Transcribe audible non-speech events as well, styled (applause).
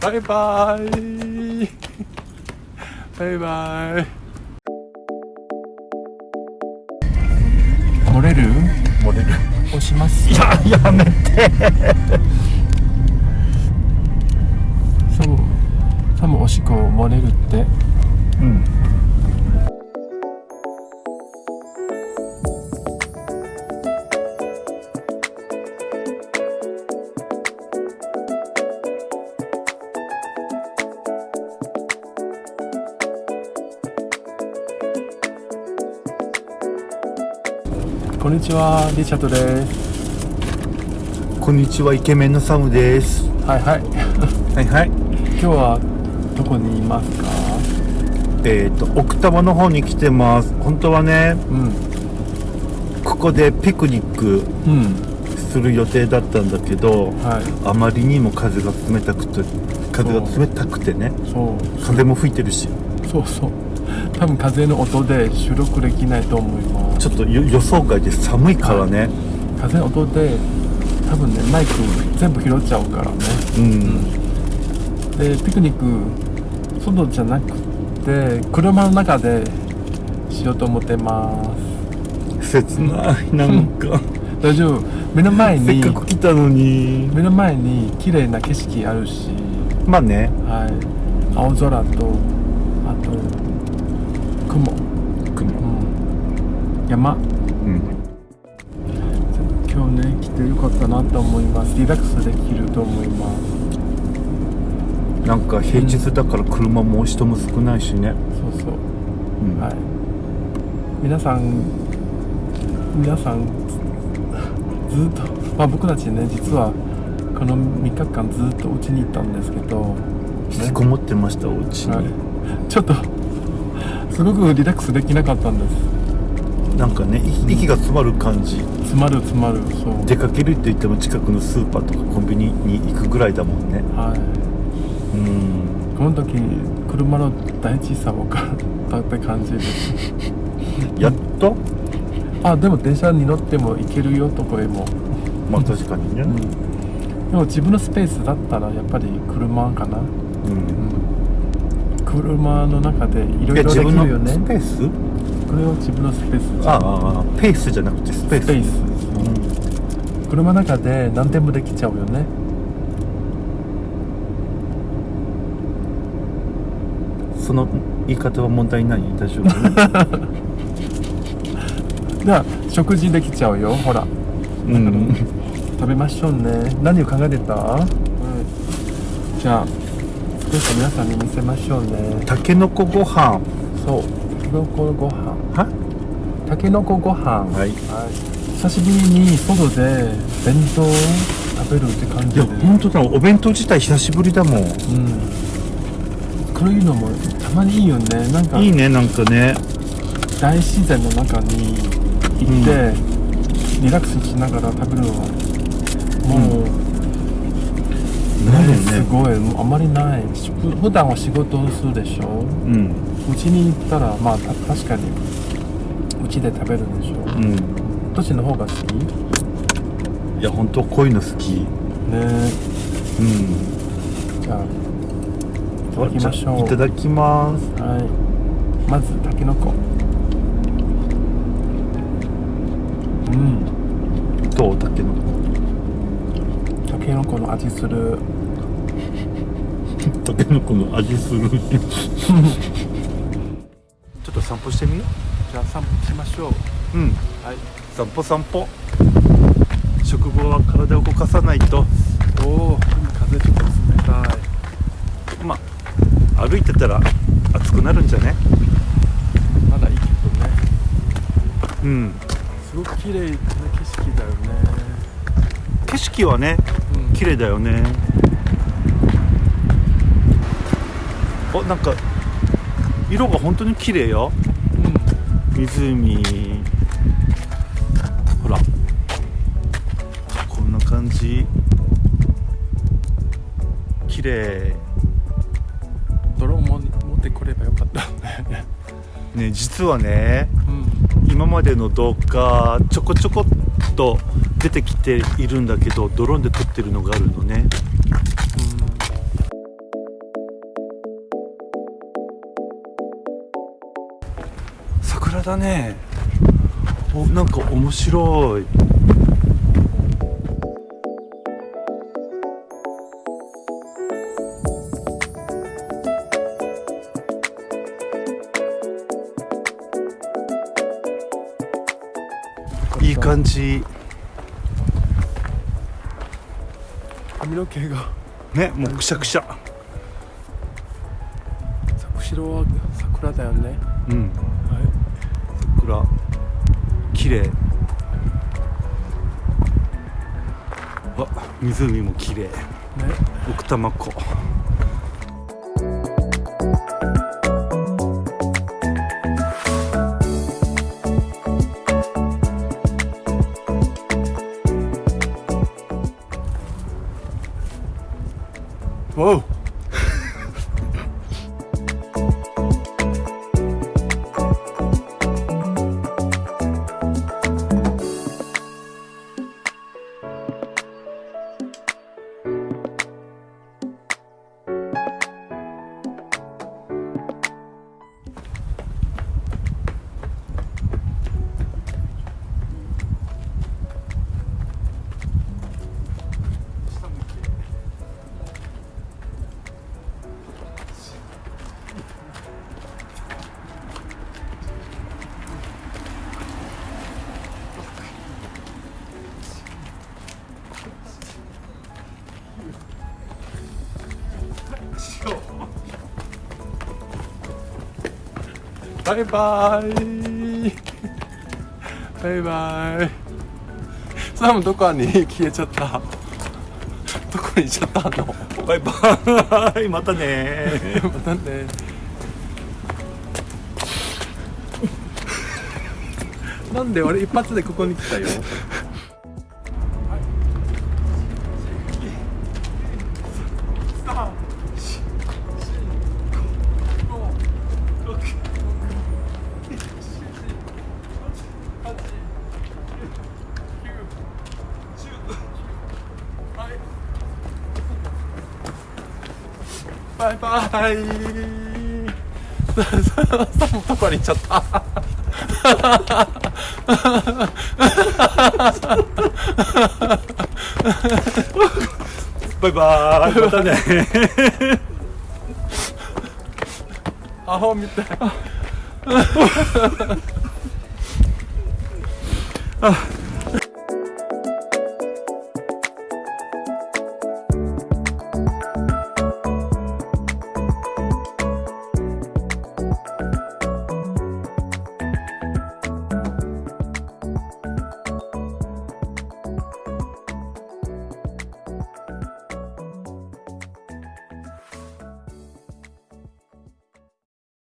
バイバイ。バイバイ。漏れる？漏れる。押します。いややめて。サムサムおしっこ漏れるって。うんんにちはリチャードです。こんにちはイケメンのサムです。はいはい。はいはい。今日はどこにいますか？えっ、と奥多摩の方に来てます。本当はねうん。ここでピクニックうん。する予定だったんだけどはい。あまりにも風が冷たくて風が冷たくてねそう。風も吹いてるし。そうそう。多分風の音で収録できないと思いますちょっとよ予想外で寒いからね、風の音で多分ねマイク全部拾っちゃうからね。うん。でピクニック外じゃなくて車の中でしようと思ってます。切ないなんか。大丈夫。目の前せっにかく来たのに。目の前に綺麗な景色あるし。まあね。はい。青空とあと雲、山。うん。今日ね来てよかったなと思います。リラックスできると思います。なんか平日だから車も人も少ないしね、そうそう。うん。はい。皆さん皆さんずずっとまあ僕たちね実はこの3日間ずっとうちに行ったんですけど、引きこもってましたお家に、はい、ちょっとすごくリラックスできなかったんですなんかねい息が詰まる感じ。詰まる詰まるそう。出かけるって言っても近くのスーパーとかコンビニに行くぐらいだもんね。はい。うん。この時車の大小さ分かったって感じで。すやっとあでも電車に乗っても行けるよどこへも。まあ確かにね。うん。でも自分のスペースだったらやっぱり車かな、うん、うん、車の中でいろいろできるよね。のスペース？これは自分のスペースああああペースじゃなくてスペース。スペース。車の中で何でもできちゃうよね。うん、その言い方は問題ない？大丈夫？(laughs) じゃあ食事できちゃうよ。ほら。うん。食べましょうね。何を考えてた、はい、じゃあ少し皆さんに見せましょうね。たけのこご飯。そう。たけのこご飯は？たけのこご飯。はい。はい、久しぶりに外で弁当を食べるって感いやじで本当だ。お弁当自体久しぶりだもん。うん。こういうのもたまにいいよね。なんかいいねなんかね。大自然の中に行って、リラックスしながら食べるのはもう、なんね。すごい。もうあまりない。普段は仕事をするでしょ。うんうちに行ったらまあた確かにうちで食べるんでしょう。ん。どっちの方が好き？ねいや本当こういうの好き。えうん。じゃあいただきましょう。いただきます。はい。まずたけのこうん。どう？たけのこたけのこの味する。たけのこの味する (laughs) 散歩してみよじゃあ散歩しましょう。ううん。はい。散歩散歩。食後は体を動かさないと。おお風ちょっと冷たい。まあ歩いてたら暑くなるんじゃね？まだいいけどね。うん。すごく綺麗な景色だよね。景色はねうん。綺麗だよね。あなんか色が本当に綺麗よ。湖。ほら。こんな感じ。綺麗。ドローンも持ってくればよかった。ねね実はねうん。今までの動画ちょこちょこっと出てきているんだけどドローンで撮ってるのがあるのねらだね。おなんか面白い。いい感じ。髪の毛が。ねもうくしゃくしゃ。後ろは桜だよね。うんは桜綺麗。あ湖も綺麗。いね。奥多摩湖。わおバイバイ。バイバイ。サムどこに消えちゃった？どこに行っちゃったの？バイバイ。またね。またね。なんで俺一発でここに来たよ？バイバイ。サムどこに行っちゃったバイバイ。またねアホみたいあ